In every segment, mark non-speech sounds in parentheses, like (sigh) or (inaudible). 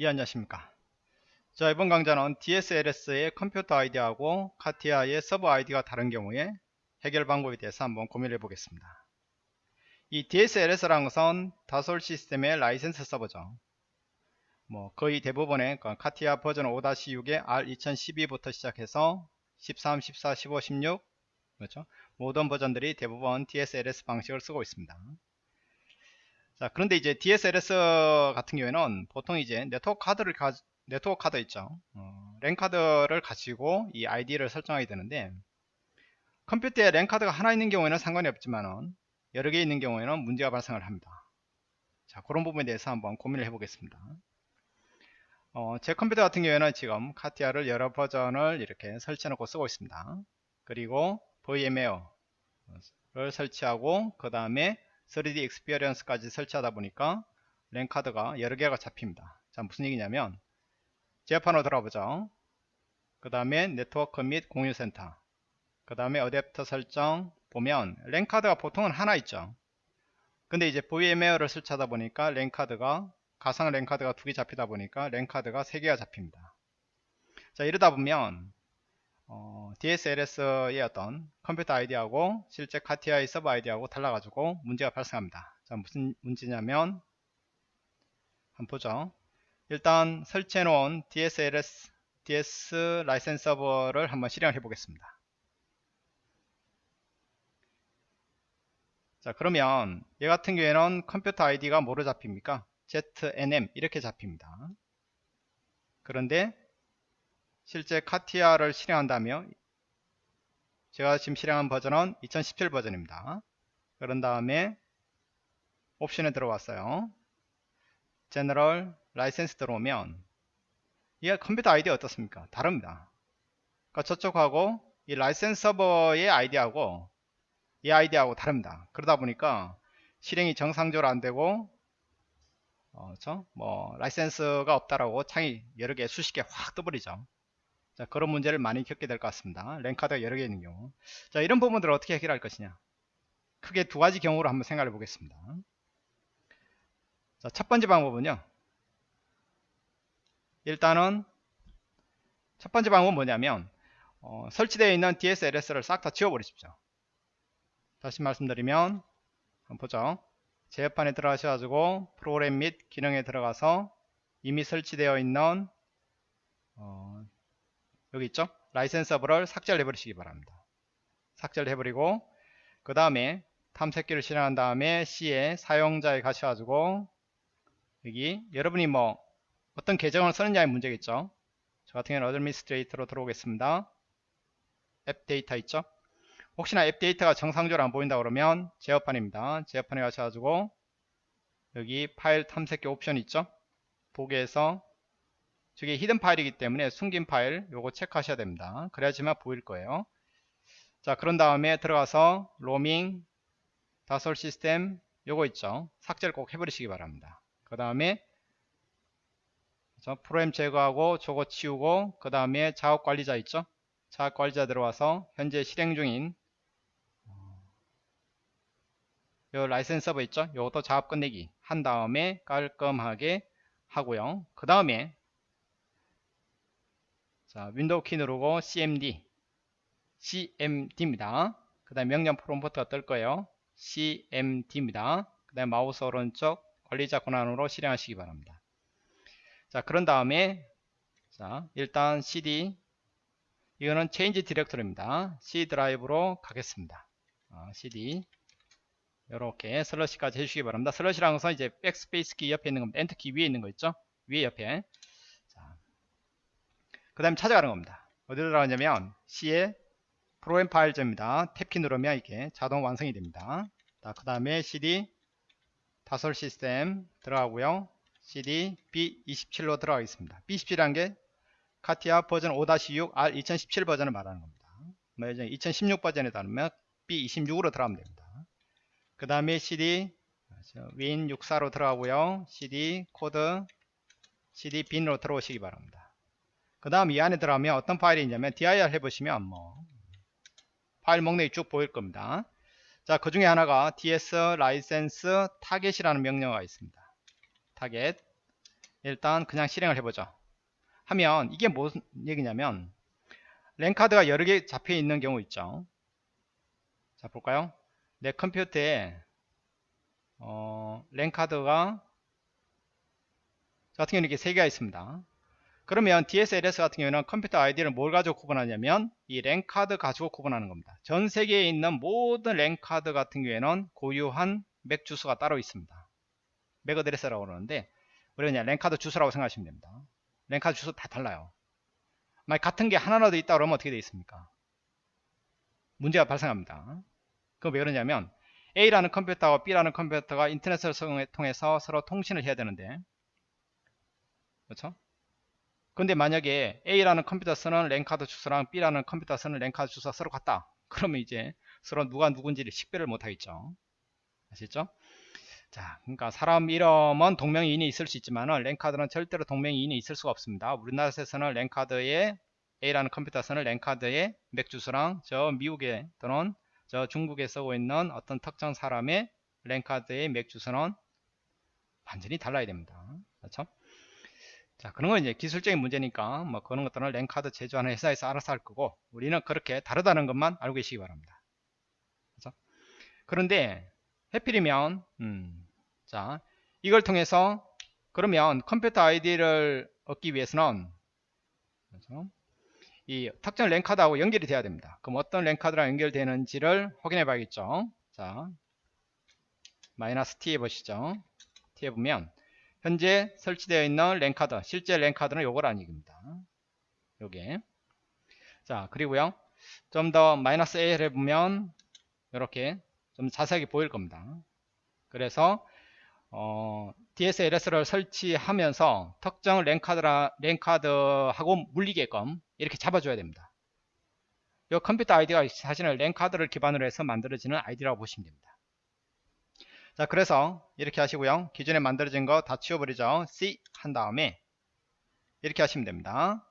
예 안녕하십니까? 자 이번 강좌는 DSLS의 컴퓨터 아이디하고 카티아의 서버 아이디가 다른 경우에 해결 방법에 대해서 한번 고민해 보겠습니다. 이 DSLS라는 것은 다솔 시스템의 라이센스 서버죠. 뭐 거의 대부분의 그 카티아 버전 5-6의 R2012부터 시작해서 13, 14, 15, 16 그렇죠? 모든 버전들이 대부분 DSLS 방식을 쓰고 있습니다 자 그런데 이제 DSLS 같은 경우에는 보통 이제 네트워크 카드를 가, 네트워크 카드 있죠. 어, 랜 카드를 가지고 이 아이디를 설정하게 되는데 컴퓨터에 랜 카드가 하나 있는 경우에는 상관이 없지만은 여러 개 있는 경우에는 문제가 발생을 합니다. 자 그런 부분에 대해서 한번 고민을 해 보겠습니다. 어, 제 컴퓨터 같은 경우에는 지금 카티아를 여러 버전을 이렇게 설치해 놓고 쓰고 있습니다. 그리고 VMware를 설치하고 그 다음에 3D Experience까지 설치하다 보니까 랜카드가 여러 개가 잡힙니다. 자 무슨 얘기냐면 제어판으로 들어보죠. 그 다음에 네트워크 및 공유센터 그 다음에 어댑터 설정 보면 랜카드가 보통은 하나 있죠. 근데 이제 VMware를 설치하다 보니까 랜카드가 가상 랜카드가 두 개 잡히다 보니까 랜카드가 세 개가 잡힙니다. 자 이러다 보면 어, DSLS의 어떤 컴퓨터 아이디하고 실제 카티아의 서버 아이디하고 달라가지고 문제가 발생합니다. 자, 무슨 문제냐면 한번 보죠. 일단 설치해 놓은 DSLS DS 라이센스 서버를 한번 실행해 보겠습니다. 자 그러면 얘 같은 경우에는 컴퓨터 아이디가 뭐로 잡힙니까? ZNM 이렇게 잡힙니다. 그런데 실제 카티아를 실행한다면 제가 지금 실행한 버전은 2017 버전입니다. 그런 다음에 옵션에 들어왔어요. General 라이센스 들어오면 이 컴퓨터 아이디 어떻습니까? 다릅니다. 그러니까 저쪽하고 이 라이센스 서버의 아이디하고 이 아이디하고 다릅니다. 그러다 보니까 실행이 정상적으로 안 되고 어, 뭐 라이센스가 없다라고 창이 여러 개 수십 개 확 떠버리죠. 자, 그런 문제를 많이 겪게 될 것 같습니다. 랜카드가 여러 개 있는 경우. 자, 이런 부분들을 어떻게 해결할 것이냐. 크게 두 가지 경우로 한번 생각해 보겠습니다. 자, 첫 번째 방법은요. 일단은 첫 번째 방법은 뭐냐면 어, 설치되어 있는 DSLS를 싹 다 지워버리십시오. 다시 말씀드리면 한번 보죠. 제어판에 들어가셔가지고 프로그램 및 기능에 들어가서 이미 설치되어 있는 어, 여기 있죠? 라이센스 서버를 삭제를 해버리시기 바랍니다. 삭제를 해버리고 그 다음에 탐색기를 실행한 다음에 C에 사용자에 가셔가지고 여기 여러분이 뭐 어떤 계정을 쓰느냐의 문제겠죠? 저 같은 경우는 Administrator로 들어오겠습니다. AppData 있죠? 혹시나 AppData가 정상적으로 안 보인다 그러면 제어판입니다. 제어판에 가셔가지고 여기 파일 탐색기 옵션 있죠? 보기에서 저게 hidden 파일이기 때문에 숨긴 파일 요거 체크하셔야 됩니다. 그래야지만 보일 거예요. 자 그런 다음에 들어가서 로밍 다솔 시스템 요거 있죠. 삭제를 꼭 해버리시기 바랍니다. 그 다음에 프로그램 제거하고 저거 치우고 그 다음에 작업 관리자 있죠. 작업 관리자 들어와서 현재 실행 중인 요 라이센스 서버 있죠. 요것도 작업 끝내기 한 다음에 깔끔하게 하고요. 그 다음에 자, 윈도우 키 누르고 cmd cmd입니다. 그 다음에 명령 프롬프트가 뜰 거예요. cmd입니다. 그 다음에 마우스 오른쪽 관리자 권한으로 실행하시기 바랍니다. 자, 그런 다음에 자, 일단 cd 이거는 change 디렉터리입니다. c 드라이브로 가겠습니다. 어, cd 이렇게 슬래시까지 해주시기 바랍니다. 슬래시라는 것은 이제 백스페이스 키 옆에 있는 겁니다. 엔터 키 위에 있는 거 있죠? 위에 옆에 그 다음에 찾아가는 겁니다. 어디로 들어가냐면 C에 Program Files입니다. 탭키 누르면 이렇게 자동 완성이 됩니다. 그 다음에 CD 다솔 시스템 들어가고요. CD B27로 들어가겠습니다. B27이라는 게 카티아 버전 5-6 R 2017 버전을 말하는 겁니다. 뭐2016 버전에 따르면 B26으로 들어가면 됩니다. 그 다음에 CD win64로 들어가고요. CD code CD bin으로 들어오시기 바랍니다 그 다음 이 안에 들어가면 어떤 파일이 있냐면 dir 해보시면 뭐 파일 목록이 쭉 보일 겁니다. 자 그 중에 하나가 ds license target이라는 명령어가 있습니다. target. 일단 그냥 실행을 해보죠. 하면 이게 무슨 얘기냐면 랜카드가 여러 개 잡혀 있는 경우 있죠. 자 볼까요? 내 컴퓨터에 어, 랜카드가 같은 경우는 이렇게 세 개가 있습니다 그러면 DSLS 같은 경우는 컴퓨터 아이디를 뭘 가지고 구분하냐면 이 랜카드 가지고 구분하는 겁니다. 전 세계에 있는 모든 랜카드 같은 경우에는 고유한 MAC 주소가 따로 있습니다. MAC address라고 그러는데 우리가 그냥 랜카드 주소라고 생각하시면 됩니다. 랜카드 주소 다 달라요. 만약 같은 게 하나라도 있다 그러면 어떻게 되어 있습니까? 문제가 발생합니다. 그럼 왜 그러냐면 A라는 컴퓨터와 B라는 컴퓨터가 인터넷을 통해서 서로 통신을 해야 되는데 그렇죠 근데 만약에 A라는 컴퓨터 쓰는 랜카드 주소랑 B라는 컴퓨터 쓰는 랜카드 주소가 서로 같다 그러면 이제 서로 누가 누군지를 식별을 못하겠죠 아시죠 자, 그러니까 사람 이름은 동명이인이 있을 수 있지만 랜카드는 절대로 동명이인이 있을 수가 없습니다. 우리나라에서는 랜카드에 A라는 컴퓨터에서는 랜카드의 MAC 주소랑 저 미국에 또는 저 중국에 쓰고 있는 어떤 특정 사람의 랜카드의 MAC 주소는 완전히 달라야 됩니다. 그렇죠? 자, 그런 건 이제 기술적인 문제니까 뭐 그런 것들은 랜카드 제조하는 회사에서 알아서 할 거고 우리는 그렇게 다르다는 것만 알고 계시기 바랍니다. 그렇죠? 그런데 해필이면 음, 자 이걸 통해서 그러면 컴퓨터 아이디를 얻기 위해서는 그렇죠? 이 특정 랜카드하고 연결이 돼야 됩니다. 그럼 어떤 랜카드랑 연결되는지를 확인해 봐야겠죠. 자, 마이너스 t 해보시죠. t 해보면 현재 설치되어 있는 랜카드, 실제 랜카드는 요거라는 얘기입니다. 요게. 자, 그리고요. 좀 더 마이너스 a 해보면 이렇게 좀 자세하게 보일 겁니다. 그래서 어, DSLS를 설치하면서 특정 랜카드라, 랜카드하고 물리게끔 이렇게 잡아줘야 됩니다. 이 컴퓨터 아이디가 사실은 랜카드를 기반으로 해서 만들어지는 아이디라고 보시면 됩니다. 자 그래서 이렇게 하시고요. 기존에 만들어진 거 다 치워버리죠. C 한 다음에 이렇게 하시면 됩니다.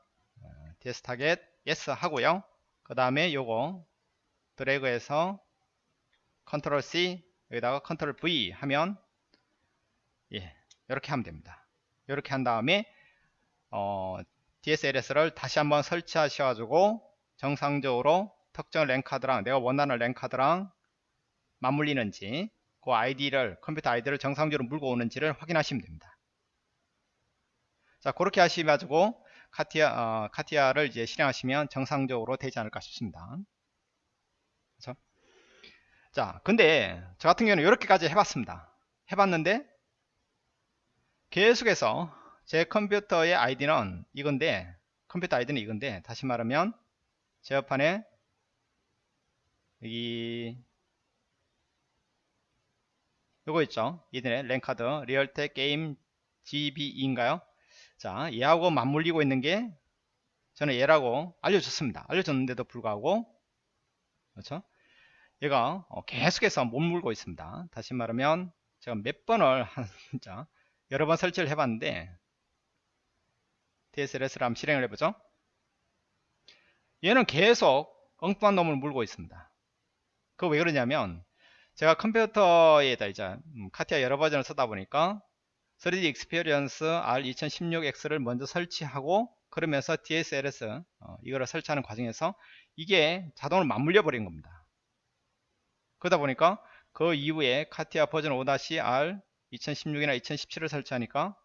DS target yes 하고요. 그 다음에 요거 드래그해서 컨트롤 C 여기다가 컨트롤 V 하면 예 이렇게 하면 됩니다 이렇게 한 다음에 어, DSLS를 다시 한번 설치하셔가지고 정상적으로 특정 랜카드랑 내가 원하는 랜카드랑 맞물리는지 그 아이디를 컴퓨터 아이디를 정상적으로 물고 오는지를 확인하시면 됩니다. 자 그렇게 하시가지고 카티아, 어, 카티아를 이제 실행하시면 정상적으로 되지 않을까 싶습니다. 그렇죠? 자 근데 저 같은 경우는 이렇게까지 해봤습니다. 해봤는데 계속해서 제 컴퓨터의 아이디는 이건데 컴퓨터 아이디는 이건데 다시 말하면 제 옆판에 여기 요거 있죠 이들의 랜카드 리얼텍 게임 GBE인가요 자 얘하고 맞물리고 있는 게 저는 얘라고 알려줬습니다 알려줬는데도 불구하고 그렇죠 얘가 어, 계속해서 못 물고 있습니다. 다시 말하면 제가 몇 번을 한 (laughs) 진짜 여러 번 설치를 해봤는데 DSLS를 한번 실행을 해보죠. 얘는 계속 엉뚱한 놈을 물고 있습니다. 그거 왜 그러냐면 제가 컴퓨터에다 이제 음, 카티아 여러 버전을 쓰다 보니까 3D Experience R2016X를 먼저 설치하고 그러면서 DSLS 어, 이거를 설치하는 과정에서 이게 자동으로 맞물려 버린 겁니다. 그러다 보니까 그 이후에 카티아 버전 5-R 2016이나 2017을 설치하니까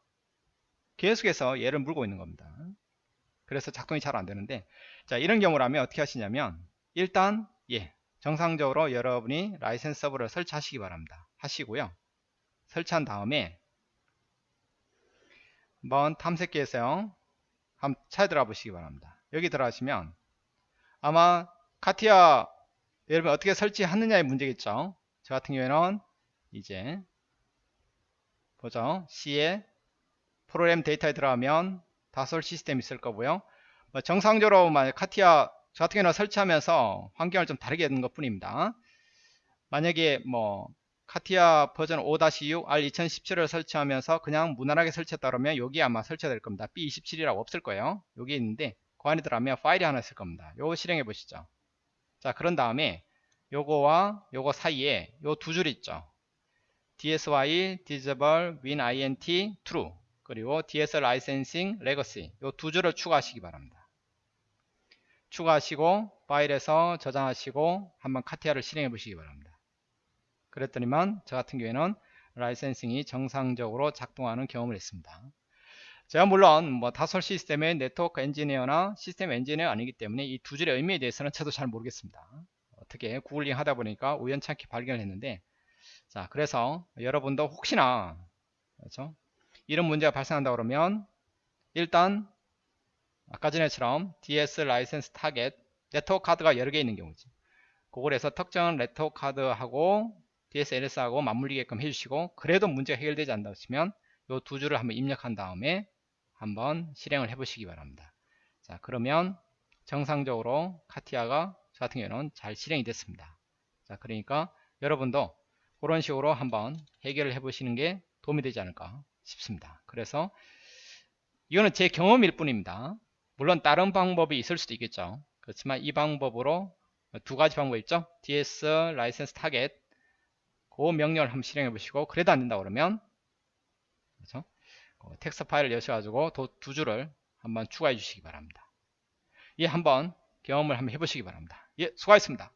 계속해서 얘를 물고 있는 겁니다. 그래서 작동이 잘 안되는데 자 이런 경우라면 어떻게 하시냐면 일단 예 정상적으로 여러분이 라이센스 서버를 설치하시기 바랍니다. 하시고요. 설치한 다음에 한번 탐색기에서요. 한번 들어가 보시기 바랍니다. 여기 들어가시면 아마 카티아 여러분 어떻게 설치하느냐의 문제겠죠 저 같은 경우에는 이제 보죠 C에 프로그램 데이터에 들어가면 다솔 시스템이 있을 거고요 뭐 정상적으로 만약 카티아 저 같은 경우는 설치하면서 환경을 좀 다르게 하는 것 뿐입니다. 만약에 뭐 카티아 버전 5-6 R2017을 설치하면서 그냥 무난하게 설치했다 그러면 여기 아마 설치가 될 겁니다. B27이라고 없을 거예요. 여기 있는데 그 안에 들어가면 파일이 하나 있을 겁니다. 요거 실행해 보시죠. 자 그런 다음에 요거와 요거 사이에 요 두 줄 있죠. DSY disable WinINet true 그리고 DS licensing legacy 이두 줄을 추가하시기 바랍니다. 추가하시고 파일에서 저장하시고 한번 카티아를 실행해 보시기 바랍니다. 그랬더니만 저 같은 경우에는 라이센싱이 정상적으로 작동하는 경험을 했습니다. 제가 물론 뭐 다쏘 시스템의 네트워크 엔지니어나 시스템 엔지니어 아니기 때문에 이 두 줄의 의미에 대해서는 저도 잘 모르겠습니다. 어떻게 구글링 하다 보니까 우연찮게 발견을 했는데 자 그래서 여러분도 혹시나 그렇죠? 이런 문제가 발생한다 그러면 일단 아까 전에처럼 DS license target 네트워크 카드가 여러 개 있는 경우지. 그걸 해서 특정 네트워크 카드하고 DSLS하고 맞물리게끔 해주시고 그래도 문제가 해결되지 않다 하시면 이 두 줄을 한번 입력한 다음에 한번 실행을 해 보시기 바랍니다. 자 그러면 정상적으로 카티아가 저 같은 경우는 잘 실행이 됐습니다. 자 그러니까 여러분도 그런 식으로 한번 해결을 해 보시는 게 도움이 되지 않을까 싶습니다. 그래서 이거는 제 경험일 뿐입니다 물론 다른 방법이 있을 수도 있겠죠. 그렇지만 이 방법으로 두 가지 방법 있죠. DS license target 그 명령을 한번 실행해 보시고 그래도 안 된다 그러면 그렇죠? 그 텍스트 파일을 여셔가지고 두 줄을 한번 추가해 주시기 바랍니다. 예 한번 경험을 한번 해보시기 바랍니다. 예 수고하셨습니다